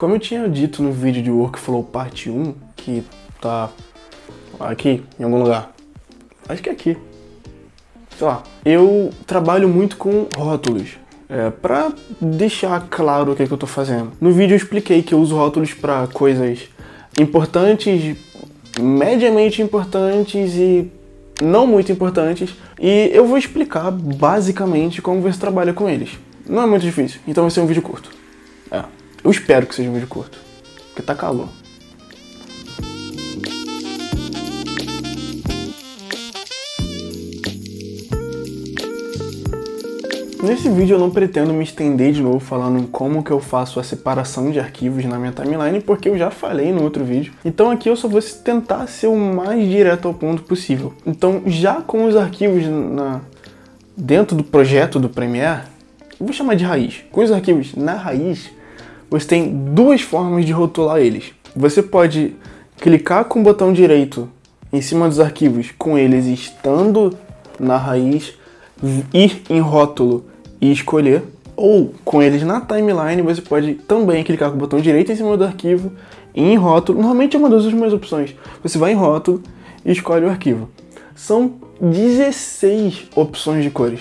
Como eu tinha dito no vídeo de Workflow parte 1, que tá aqui, em algum lugar, acho que é aqui, sei lá, eu trabalho muito com rótulos, é, pra deixar claro o que, é que eu tô fazendo. No vídeo eu expliquei que eu uso rótulos para coisas importantes, mediamente importantes e não muito importantes, e eu vou explicar basicamente como você trabalha com eles. Não é muito difícil, então vai ser um vídeo curto. É. Eu espero que seja um vídeo curto, porque tá calor. Nesse vídeo eu não pretendo me estender de novo falando como que eu faço a separação de arquivos na minha timeline, porque eu já falei no outro vídeo. Então aqui eu só vou tentar ser o mais direto ao ponto possível. Então já com os arquivos na... dentro do projeto do Premiere, vou chamar de raiz. Com os arquivos na raiz, você tem duas formas de rotular eles. Você pode clicar com o botão direito em cima dos arquivos com eles estando na raiz, ir em rótulo e escolher, ou com eles na timeline você pode também clicar com o botão direito em cima do arquivo e em rótulo, normalmente é uma das últimas opções, você vai em rótulo e escolhe o arquivo. São 16 opções de cores.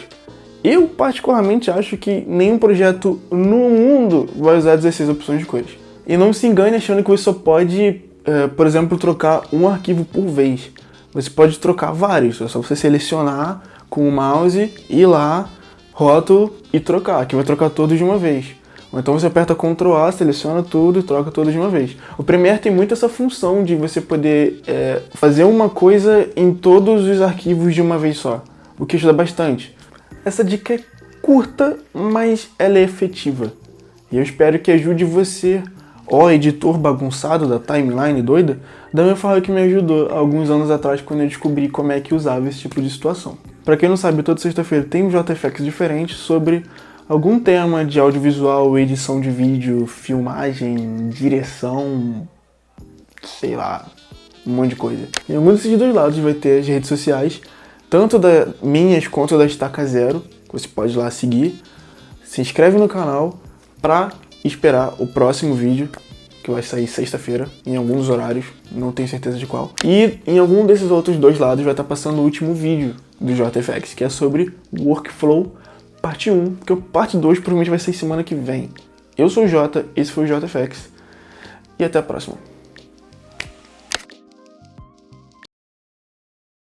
Eu particularmente acho que nenhum projeto no mundo vai usar 16 opções de cores. E não se engane achando que você só pode, é, por exemplo, trocar um arquivo por vez. Você pode trocar vários, é só você selecionar com o mouse, ir lá, rótulo e trocar, que vai trocar todos de uma vez. Ou então você aperta Ctrl A, seleciona tudo e troca tudo de uma vez. O Premiere tem muito essa função de você poder é, fazer uma coisa em todos os arquivos de uma vez só, o que ajuda bastante. Essa dica é curta, mas ela é efetiva. E eu espero que ajude você, ó editor bagunçado da timeline doida, da mesma forma que me ajudou alguns anos atrás quando eu descobri como é que usava esse tipo de situação. Para quem não sabe, toda sexta-feira tem um JFX diferente sobre algum tema de audiovisual, edição de vídeo, filmagem, direção, sei lá, um monte de coisa. Em algum desses dois lados vai ter as redes sociais, tanto das minhas quanto da Estaca Zero, você pode ir lá seguir. Se inscreve no canal para esperar o próximo vídeo, que vai sair sexta-feira, em alguns horários, não tenho certeza de qual. E em algum desses outros dois lados vai estar passando o último vídeo do JFX, que é sobre Workflow parte 1, porque o parte 2 provavelmente vai ser semana que vem. Eu sou o Jota, esse foi o JFX, e até a próxima.